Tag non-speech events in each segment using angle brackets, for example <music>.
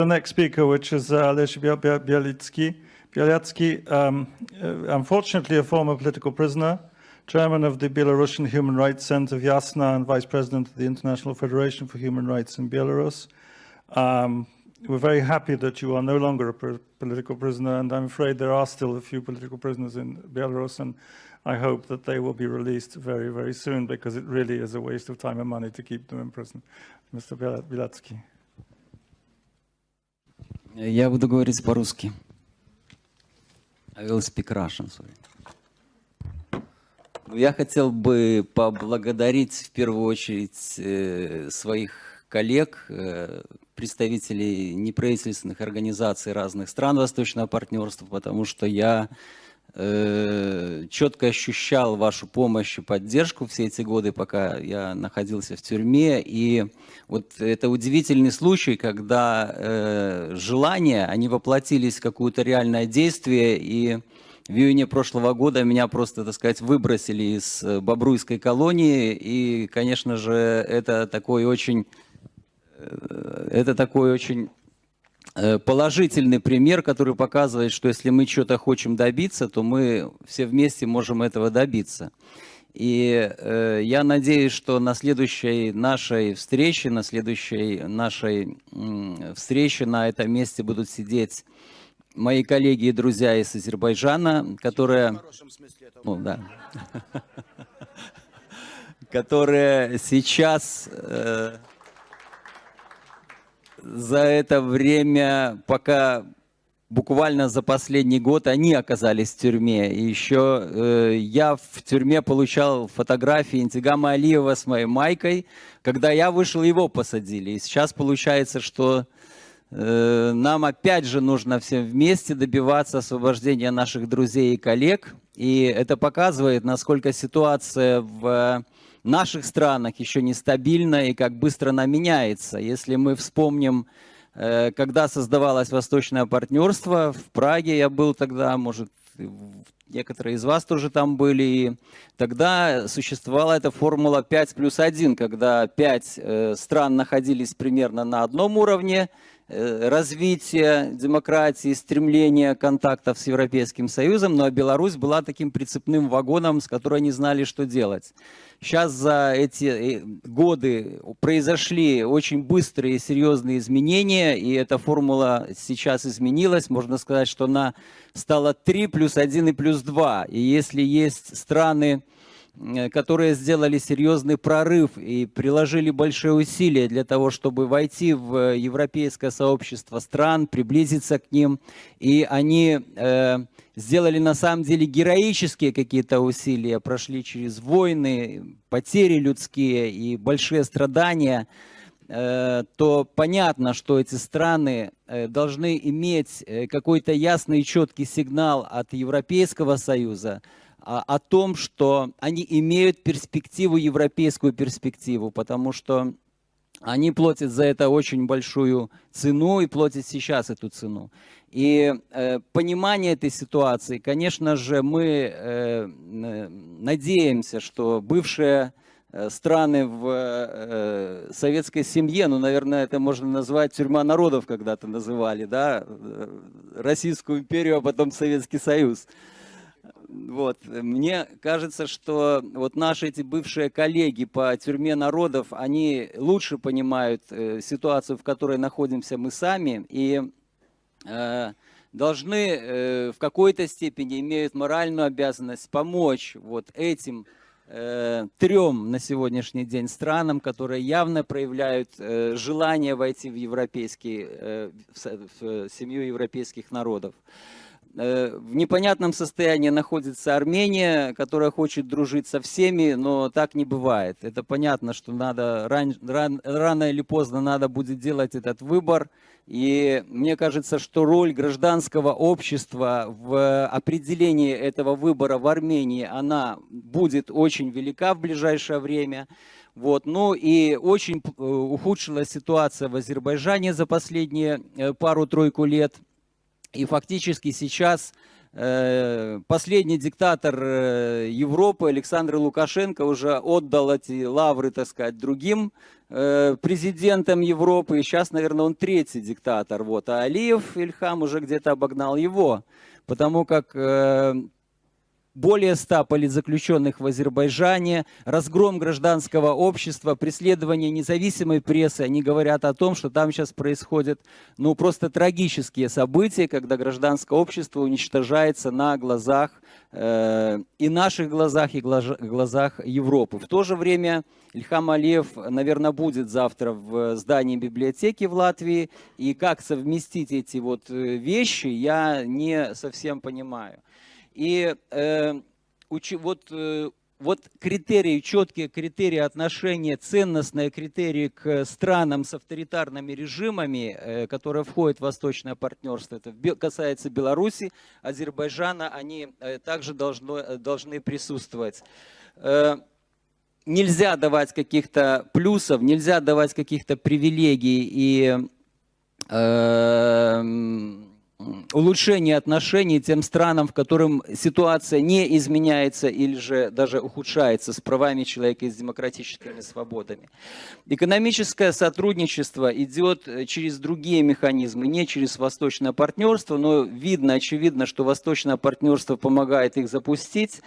The next speaker, which is uh. Bialyatsky, um, uh, unfortunately a former political prisoner, chairman of the Belarusian Human Rights Center Vyasna and vice president of the International Federation for Human Rights in Belarus. Um, we're very happy that you are no longer a political prisoner, and I'm afraid there are still a few political prisoners in Belarus, and I hope that they will be released very, very soon, because it really is a waste of time and money to keep them in prison. Mr. Bilatsky. Я буду говорить по-русски. I will speak Russian, sorry. Я хотел бы поблагодарить в первую очередь э, своих коллег, э, представителей неправительственных организаций разных стран Восточного партнерства, потому что я э, четко ощущал вашу помощь и поддержку все эти годы, пока я находился в тюрьме. И вот это удивительный случай, когда э, желания, они воплотились в какое-то реальное действие, и в июне прошлого года меня просто, так сказать, выбросили из э, Бобруйской колонии, и, конечно же, это такой очень, э, это такой очень положительный пример, который показывает, что если мы что-то хотим добиться, то мы все вместе можем этого добиться. И э, я надеюсь, что на следующей нашей встрече, на следующей нашей э, встрече на этом месте будут сидеть мои коллеги и друзья из Азербайджана, которые... Ну, да. <laughs> которые сейчас э, за это время, пока буквально за последний год они оказались в тюрьме. И еще э, я в тюрьме получал фотографии Интигама Алиева с моей майкой. Когда я вышел, его посадили. И сейчас получается, что нам опять же нужно всем вместе добиваться освобождения наших друзей и коллег. И это показывает, насколько ситуация в наших странах еще нестабильна и как быстро она меняется. Если мы вспомним, э, когда создавалось Восточное партнерство, в Праге я был тогда, может, некоторые из вас тоже там были. И тогда существовала эта формула 5 плюс 1, когда 5 э, стран находились примерно на одном уровне, Э, развития демократии, стремления контактов с Европейским Союзом, но Беларусь была таким прицепным вагоном, с которой они знали, что делать. Сейчас за эти э, годы произошли очень быстрые и серьезные изменения, и эта формула сейчас изменилась. Можно сказать, что она стала 3 плюс 1 и плюс 2. И если есть страны, Э, которые сделали серьезный прорыв и приложили большие усилия для того, чтобы войти в европейское сообщество стран, приблизиться к ним. И они э, сделали на самом деле героические какие-то усилия, прошли через войны, потери людские и большие страдания э, то понятно, что эти страны э, должны иметь какой-то ясный и четкий сигнал от Европейского Союза, о том, что они имеют перспективу, европейскую перспективу, потому что они платят за это очень большую цену и платят сейчас эту цену. И э, понимание этой ситуации, конечно же, мы э, надеемся, что бывшие э, страны в э, советской семье, ну, наверное, это можно назвать тюрьма народов когда-то называли, да, э, Российскую империю, а потом Советский Союз. Вот. Мне кажется, что вот наши эти бывшие коллеги по тюрьме народов, они лучше понимают э, ситуацию, в которой находимся мы сами, и э, должны э, в какой-то степени имеют моральную обязанность помочь вот этим э, трем на сегодняшний день странам, которые явно проявляют э, желание войти в европейский, э, в, семью европейских народов. Э, в непонятном состоянии находится Армения, которая хочет дружить со всеми, но так не бывает. Это понятно, что надо ран, ран, рано или поздно надо будет делать этот выбор. И мне кажется, что роль гражданского общества в определении этого выбора в Армении, она будет очень велика в ближайшее время. Вот. Ну и очень э, ухудшилась ситуация в Азербайджане за последние э, пару-тройку лет – и фактически сейчас э, последний диктатор э, Европы Александр Лукашенко уже отдал эти лавры, так сказать, другим э, президентом Европы, и сейчас, наверное, он третий диктатор. Вот. А Алиев Ильхам уже где-то обогнал его, потому как более ста политзаключенных в Азербайджане, разгром гражданского общества, преследование независимой прессы. Они говорят о том, что там сейчас происходят ну, просто трагические события, когда гражданское общество уничтожается на глазах, э, и наших глазах, и глаз, глазах Европы. В то же время Ильхам Алиев, наверное, будет завтра в здании библиотеки в Латвии, и как совместить эти вот э, вещи, я не совсем понимаю. И э, учи, вот, э, вот критерии, четкие критерии отношения, ценностные критерии к странам с авторитарными режимами, э, которые входят в восточное партнерство, это касается Беларуси, Азербайджана, они э, также должно, э, должны присутствовать. Э, нельзя давать каких-то плюсов, нельзя давать каких-то привилегий. И... Э, улучшение отношений тем странам, в которым ситуация не изменяется или же даже ухудшается с правами человека и с демократическими свободами. Экономическое сотрудничество идет через другие механизмы, не через восточное партнерство, но видно, очевидно, что восточное партнерство помогает их запустить.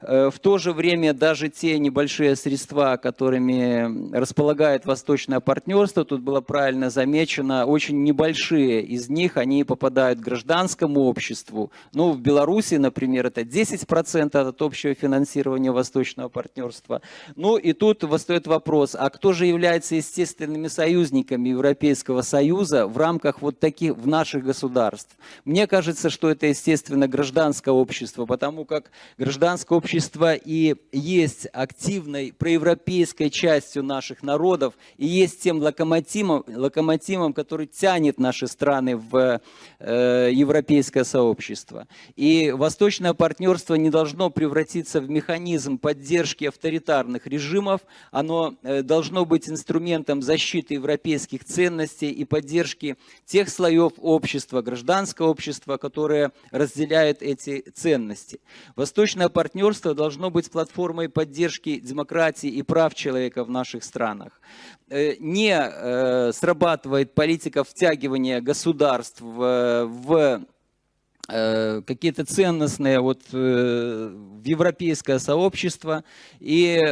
Э, в то же время даже те небольшие средства, которыми располагает восточное партнерство, тут было правильно замечено, очень небольшие из них, они попадают гражданскому обществу. Ну, в Беларуси, например, это 10% от общего финансирования восточного партнерства. Ну, и тут восстает вопрос, а кто же является естественными союзниками Европейского Союза в рамках вот таких, в наших государств? Мне кажется, что это, естественно, гражданское общество, потому как гражданское общество и есть активной проевропейской частью наших народов, и есть тем локомотивом, локомотивом который тянет наши страны в Э, европейское сообщество. И восточное партнерство не должно превратиться в механизм поддержки авторитарных режимов, оно э, должно быть инструментом защиты европейских ценностей и поддержки тех слоев общества, гражданского общества, которые разделяют эти ценности. Восточное партнерство должно быть платформой поддержки демократии и прав человека в наших странах. Э, не срабатывает политика втягивания государств в Э, какие-то ценностные вот э, в европейское сообщество. И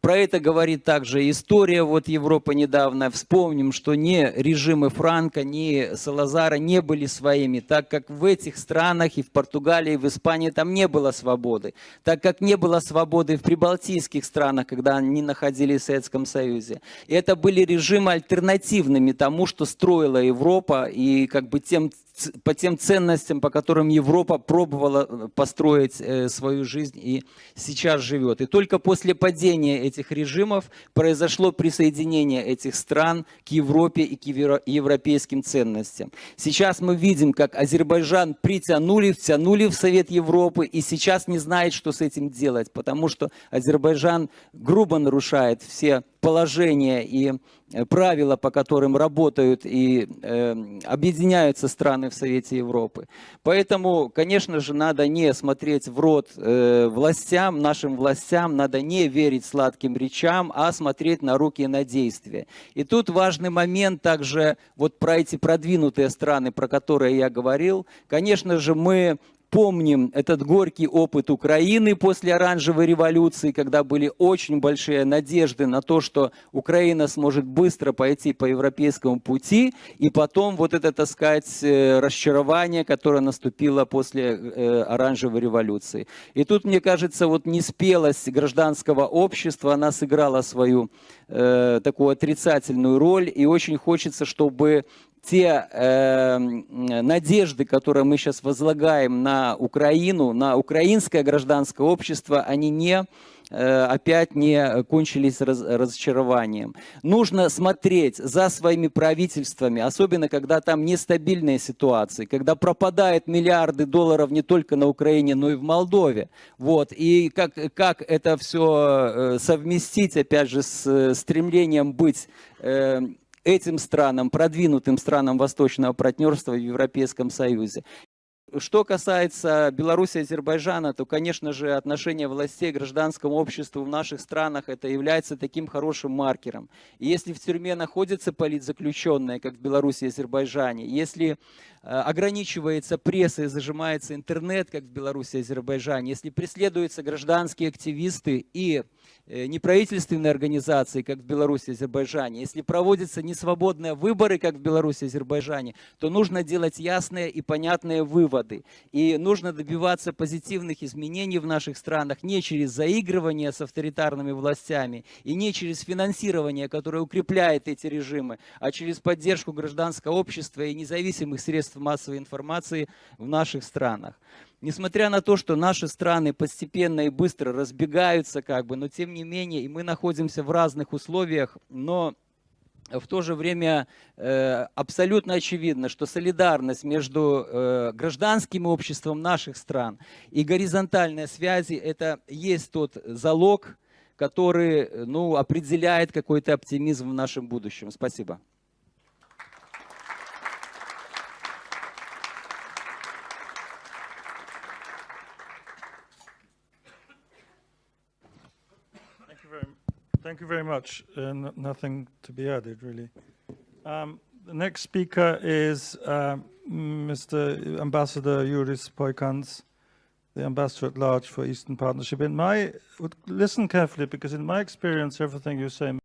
про это говорит также история вот Европы недавно. Вспомним, что ни режимы Франка, ни Салазара не были своими, так как в этих странах и в Португалии, и в Испании там не было свободы. Так как не было свободы в прибалтийских странах, когда они находились в Советском Союзе. И это были режимы альтернативными тому, что строила Европа и как бы тем по тем ценностям, по которым Европа пробовала э, построить э, свою жизнь и сейчас живет. И только после падения этих режимов произошло присоединение этих стран к Европе и к европейским ценностям. Сейчас мы видим, как Азербайджан притянули, втянули в Совет Европы и сейчас не знает, что с этим делать, потому что Азербайджан грубо нарушает все положения и правила, по которым работают и э, объединяются страны в Совете Европы. Поэтому, конечно же, надо не смотреть в рот э, властям, нашим властям, надо не верить сладким речам, а смотреть на руки и на действия. И тут важный момент также вот про эти продвинутые страны, про которые я говорил. Конечно же, мы помним этот горький опыт Украины после оранжевой революции, когда были очень большие надежды на то, что Украина сможет быстро пойти по европейскому пути, и потом вот это, так сказать, э, расчарование, которое наступило после э, оранжевой революции. И тут, мне кажется, вот неспелость гражданского общества, она сыграла свою э, такую отрицательную роль, и очень хочется, чтобы те э, надежды, которые мы сейчас возлагаем на Украину, на украинское гражданское общество, они не э, опять не кончились раз, разочарованием. Нужно смотреть за своими правительствами, особенно когда там нестабильные ситуации, когда пропадают миллиарды долларов не только на Украине, но и в Молдове. Вот. И как, как это все э, совместить, опять же, с э, стремлением быть этим странам, продвинутым странам восточного партнерства в Европейском Союзе. Что касается Беларуси и Азербайджана, то, конечно же, отношение властей к гражданскому обществу в наших странах это является таким хорошим маркером. И если в тюрьме находятся политзаключенные, как в Беларуси и Азербайджане, если э, ограничивается пресса и зажимается интернет, как в Беларуси и Азербайджане, если преследуются гражданские активисты и неправительственные организации, как в Беларуси и Азербайджане, если проводятся несвободные выборы, как в Беларуси и Азербайджане, то нужно делать ясные и понятные выводы. И нужно добиваться позитивных изменений в наших странах не через заигрывание с авторитарными властями и не через финансирование, которое укрепляет эти режимы, а через поддержку гражданского общества и независимых средств массовой информации в наших странах. Несмотря на то, что наши страны постепенно и быстро разбегаются, как бы, но тем не менее, и мы находимся в разных условиях, но в то же время э, абсолютно очевидно, что солидарность между э, гражданским обществом наших стран и горизонтальные связи это есть тот залог, который э, ну, определяет какой-то оптимизм в нашем будущем. Спасибо. Thank you very much. Uh, nothing to be added, really. Um, the next speaker is um, Mr. Ambassador Yuris Poikans, the ambassador at large for Eastern Partnership. In my, listen carefully, because in my experience, everything you say